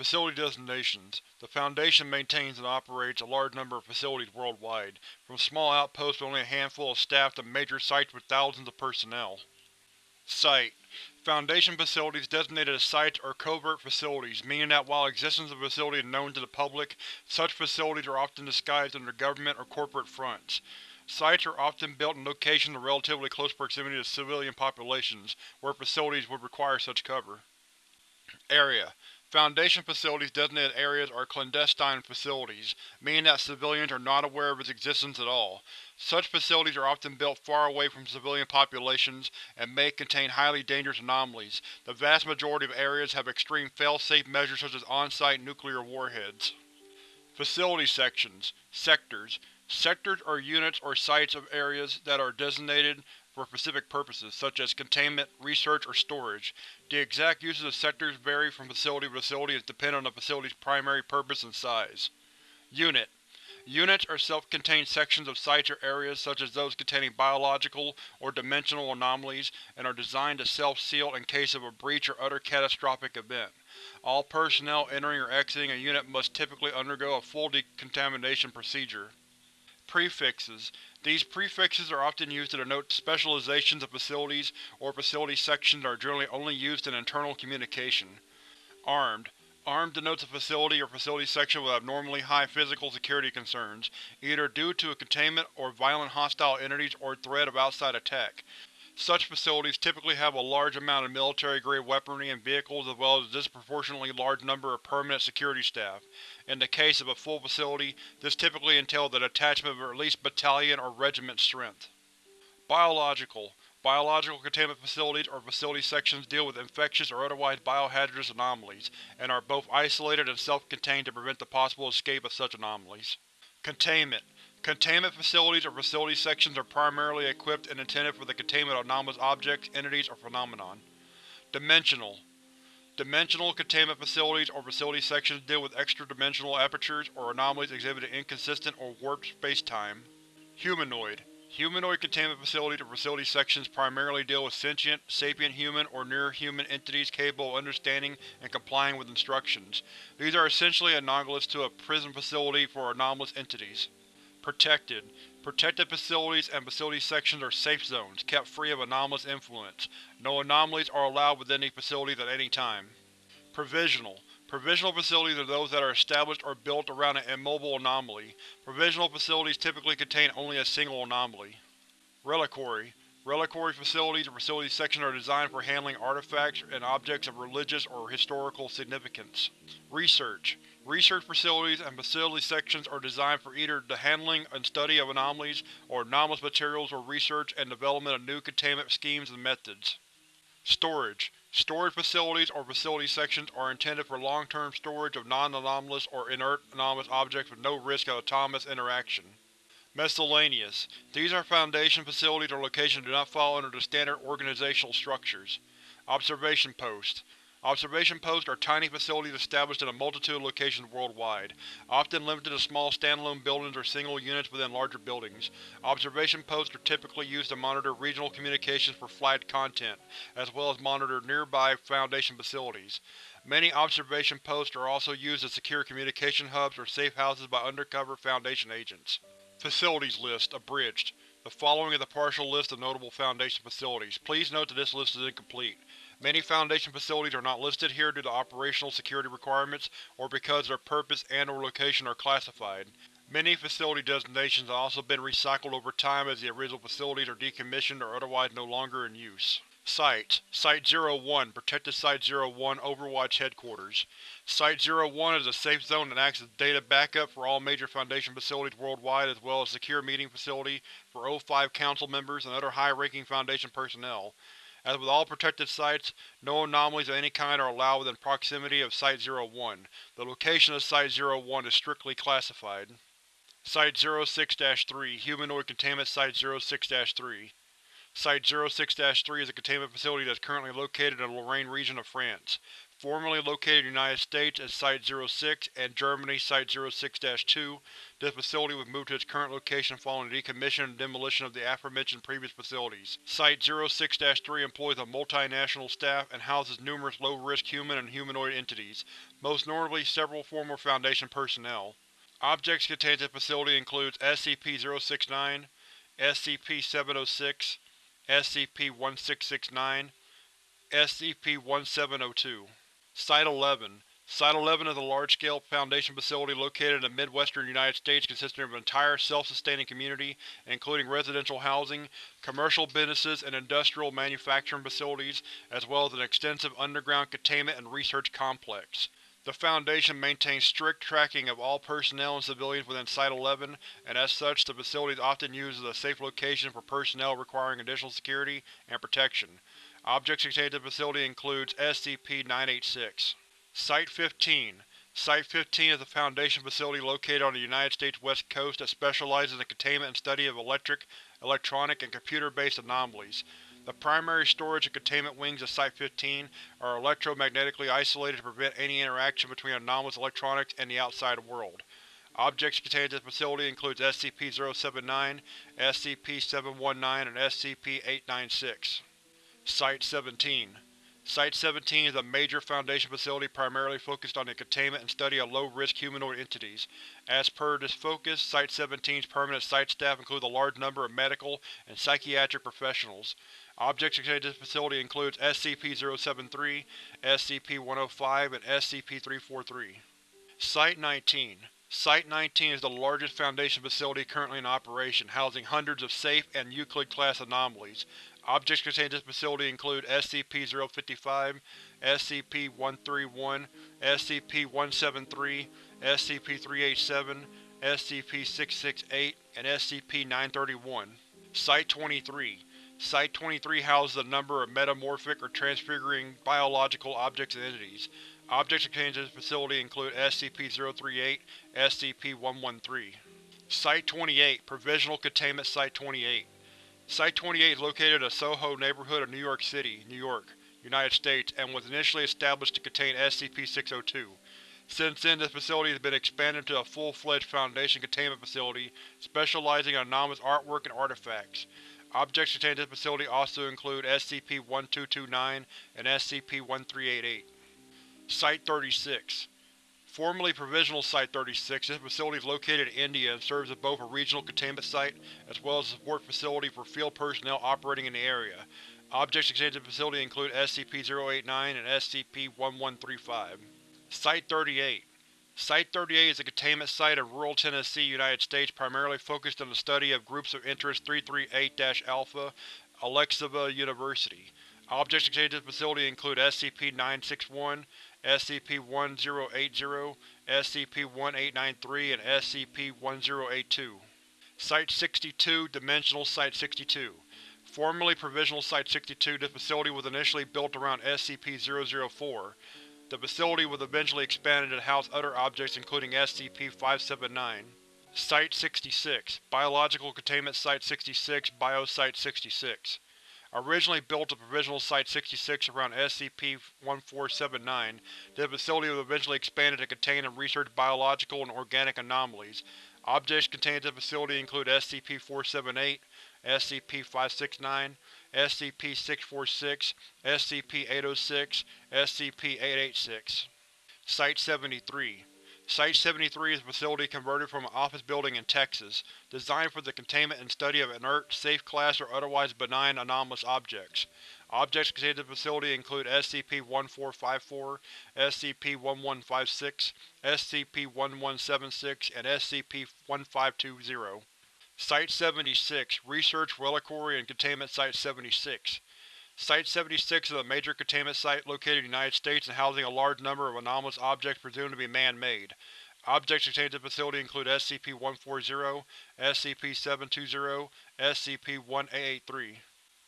Facility designations. The Foundation maintains and operates a large number of facilities worldwide, from small outposts with only a handful of staff to major sites with thousands of personnel. Site: Foundation facilities designated as sites are covert facilities, meaning that while existence of a facility is known to the public, such facilities are often disguised under government or corporate fronts. Sites are often built in locations in relatively close proximity to civilian populations, where facilities would require such cover. Area: Foundation facilities designated areas are clandestine facilities, meaning that civilians are not aware of its existence at all. Such facilities are often built far away from civilian populations and may contain highly dangerous anomalies. The vast majority of areas have extreme fail-safe measures such as on-site nuclear warheads. Facility Sections Sectors Sectors are units or sites of areas that are designated for specific purposes, such as containment, research, or storage. The exact uses of sectors vary from facility to facility and depend on the facility's primary purpose and size. Unit Units are self-contained sections of sites or areas such as those containing biological or dimensional anomalies and are designed to self-seal in case of a breach or other catastrophic event. All personnel entering or exiting a unit must typically undergo a full decontamination procedure. Prefixes These prefixes are often used to denote specializations of facilities or facility sections that are generally only used in internal communication. Armed Armed denotes a facility or facility section with abnormally high physical security concerns, either due to a containment or violent hostile entities or threat of outside attack. Such facilities typically have a large amount of military-grade weaponry and vehicles as well as a disproportionately large number of permanent security staff. In the case of a full facility, this typically entails the detachment of at least battalion or regiment strength. Biological Biological containment facilities or facility sections deal with infectious or otherwise biohazardous anomalies, and are both isolated and self-contained to prevent the possible escape of such anomalies. Containment Containment facilities or facility sections are primarily equipped and intended for the containment of anomalous objects, entities, or phenomenon. Dimensional Dimensional containment facilities or facility sections deal with extra-dimensional apertures or anomalies exhibiting inconsistent or warped space-time. Humanoid Humanoid containment facilities or facility sections primarily deal with sentient, sapient human or near-human entities capable of understanding and complying with instructions. These are essentially analogous to a prison facility for anomalous entities. Protected. Protected facilities and facility sections are safe zones, kept free of anomalous influence. No anomalies are allowed within these facilities at any time. Provisional. Provisional facilities are those that are established or built around an immobile anomaly. Provisional facilities typically contain only a single anomaly. Reliquary. Reliquary facilities or facility sections are designed for handling artifacts and objects of religious or historical significance. Research. Research facilities and facility sections are designed for either the handling and study of anomalies, or anomalous materials or research and development of new containment schemes and methods. Storage. Storage facilities or facility sections are intended for long-term storage of non-anomalous or inert anomalous objects with no risk of autonomous interaction. Miscellaneous. These are Foundation facilities or locations that do not fall under the standard organizational structures. Observation Posts. Observation posts are tiny facilities established in a multitude of locations worldwide, often limited to small standalone buildings or single units within larger buildings. Observation posts are typically used to monitor regional communications for flagged content, as well as monitor nearby Foundation facilities. Many observation posts are also used as secure communication hubs or safe houses by undercover Foundation agents. Facilities List Abridged. The following is a partial list of notable Foundation facilities. Please note that this list is incomplete. Many Foundation facilities are not listed here due to operational security requirements, or because their purpose and or location are classified. Many facility designations have also been recycled over time as the original facilities are decommissioned or otherwise no longer in use. Sites: Site-01 Protected Site-01 Overwatch Headquarters Site-01 is a safe zone that acts as data backup for all major Foundation facilities worldwide as well as secure meeting facility for O5 Council members and other high-ranking Foundation personnel. As with all protected sites, no anomalies of any kind are allowed within proximity of Site-01. The location of Site-01 is strictly classified. Site-06-3 Humanoid Containment Site-06-3 Site-06-3 is a containment facility that is currently located in the Lorraine region of France. Formerly located in the United States as Site-06 and Germany Site-06-2, this facility was moved to its current location following the decommissioning and demolition of the aforementioned previous facilities. Site-06-3 employs a multinational staff and houses numerous low-risk human and humanoid entities, most notably several former Foundation personnel. Objects contained in the facility includes SCP-069, SCP-706, SCP-1669, SCP-1702. Site-11 Site-11 is a large-scale Foundation facility located in the midwestern United States consisting of an entire self-sustaining community, including residential housing, commercial businesses and industrial manufacturing facilities, as well as an extensive underground containment and research complex. The Foundation maintains strict tracking of all personnel and civilians within Site-11, and as such the facility is often used as a safe location for personnel requiring additional security and protection. Objects contained in the facility includes SCP-986. Site-15 Site-15 is a Foundation facility located on the United States West Coast that specializes in the containment and study of electric, electronic, and computer-based anomalies. The primary storage and containment wings of Site-15 are electromagnetically isolated to prevent any interaction between anomalous electronics and the outside world. Objects contained in this facility include SCP-079, SCP-719, and SCP-896. Site-17 Site-17 is a major Foundation facility primarily focused on the containment and study of low-risk humanoid entities. As per this focus, Site-17's permanent site staff include a large number of medical and psychiatric professionals. Objects contained in this facility includes SCP-073, SCP-105, and SCP-343. Site-19 Site-19 is the largest Foundation facility currently in operation, housing hundreds of safe and Euclid-class anomalies. Objects contained in this facility include SCP-055, SCP-131, SCP-173, SCP-387, SCP-668, and SCP-931. Site-23 Site-23 houses a number of metamorphic or transfiguring biological objects and entities. Objects contained in this facility include SCP-038, SCP-113. Site-28 Provisional Containment Site-28 Site-28 is located in the Soho neighborhood of New York City, New York, United States, and was initially established to contain SCP-602. Since then, this facility has been expanded into a full-fledged Foundation containment facility specializing in anomalous artwork and artifacts. Objects contained in this facility also include SCP-1229 and SCP-1388. Site-36 Formerly Provisional Site-36, this facility is located in India and serves as both a regional containment site as well as a support facility for field personnel operating in the area. Objects contained in the facility include SCP-089 and SCP-1135. Site-38 Site-38 is a containment site in rural Tennessee, United States primarily focused on the study of Groups of Interest 338-Alpha, Alexylva University. Objects contained in the facility include SCP-961, SCP-1080, SCP-1893, and SCP-1082. Site-62 Dimensional Site-62 Formerly Provisional Site-62, this facility was initially built around SCP-004. The facility was eventually expanded to house other objects including SCP-579. Site-66 Biological Containment Site-66 Biosite-66 Originally built at Provisional Site-66 around SCP-1479, the facility was eventually expanded to contain and research biological and organic anomalies. Objects contained in the facility include SCP-478, SCP-569, SCP-646, SCP-806, SCP-886. Site-73 Site-73 is a facility converted from an office building in Texas, designed for the containment and study of inert, safe-class or otherwise benign anomalous objects. Objects contained in the facility include SCP-1454, SCP-1156, SCP-1176, and SCP-1520. Site-76 Research Reliquary and Containment Site-76 Site-76 is a major containment site located in the United States and housing a large number of anomalous objects presumed to be man-made. Objects contained in the facility include SCP-140, SCP-720, SCP-1883.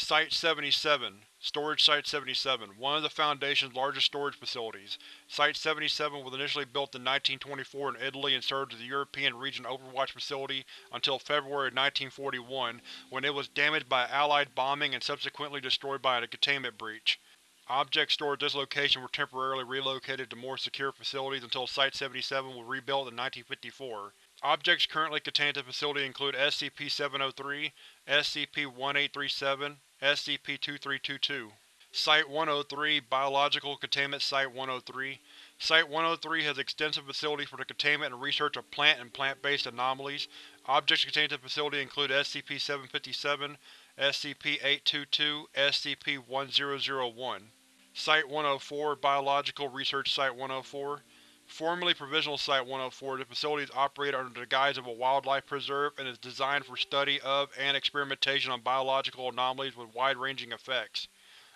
Site-77 Storage Site-77, one of the Foundation's largest storage facilities. Site-77 was initially built in 1924 in Italy and served as the European Region Overwatch Facility until February 1941, when it was damaged by Allied bombing and subsequently destroyed by a containment breach. Objects stored at this location were temporarily relocated to more secure facilities until Site-77 was rebuilt in 1954. Objects currently contained at the facility include SCP-703, SCP-1837, SCP-2322. Site-103 Biological Containment Site-103 Site-103 has extensive facilities for the containment and research of plant and plant-based anomalies. Objects contained at the facility include SCP-757, SCP-822, SCP-1001. Site-104 Biological Research Site-104 Formerly Provisional Site-104, the facility is operated under the guise of a wildlife preserve and is designed for study of and experimentation on biological anomalies with wide-ranging effects.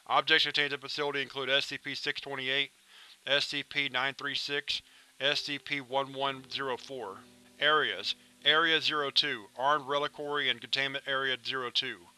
Objects contained in the facility include SCP-628, SCP-936, SCP-1104. Areas: Area 02 Armed Reliquary and Containment Area 02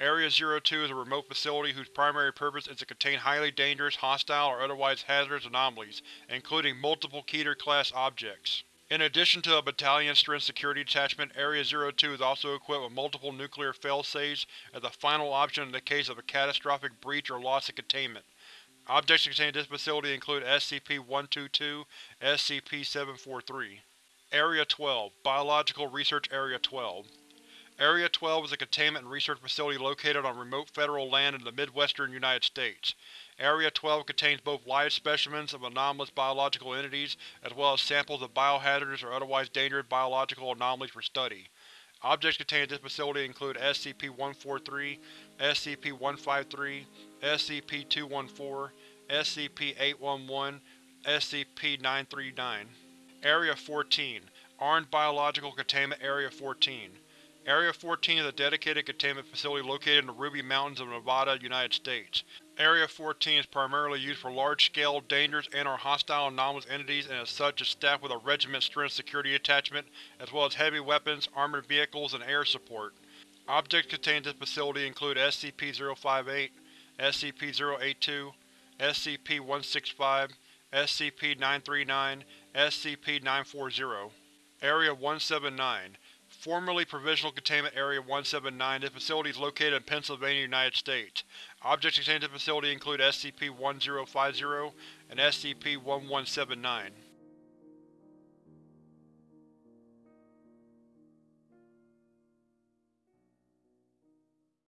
Area 02 is a remote facility whose primary purpose is to contain highly dangerous, hostile, or otherwise hazardous anomalies, including multiple Keter-class objects. In addition to a battalion-strength security detachment, Area 02 is also equipped with multiple nuclear failsafes as a final option in the case of a catastrophic breach or loss of containment. Objects contained in this facility include SCP-122, SCP-743. Area 12 Biological Research Area 12 Area 12 is a containment and research facility located on remote federal land in the midwestern United States. Area 12 contains both live specimens of anomalous biological entities, as well as samples of biohazardous or otherwise dangerous biological anomalies for study. Objects contained in this facility include SCP-143, SCP-153, SCP-214, SCP-811, SCP-939. Area 14 Armed Biological Containment Area 14 Area 14 is a dedicated containment facility located in the Ruby Mountains of Nevada, United States. Area 14 is primarily used for large-scale, dangerous and or hostile anomalous entities and as such is staffed with a regiment-strength security detachment, as well as heavy weapons, armored vehicles, and air support. Objects contained in this facility include SCP-058, SCP-082, SCP-165, SCP-939, SCP-940. Area 179 Formerly Provisional Containment Area 179, this facility is located in Pennsylvania, United States. Objects contained in the facility include SCP-1050 and SCP-1179.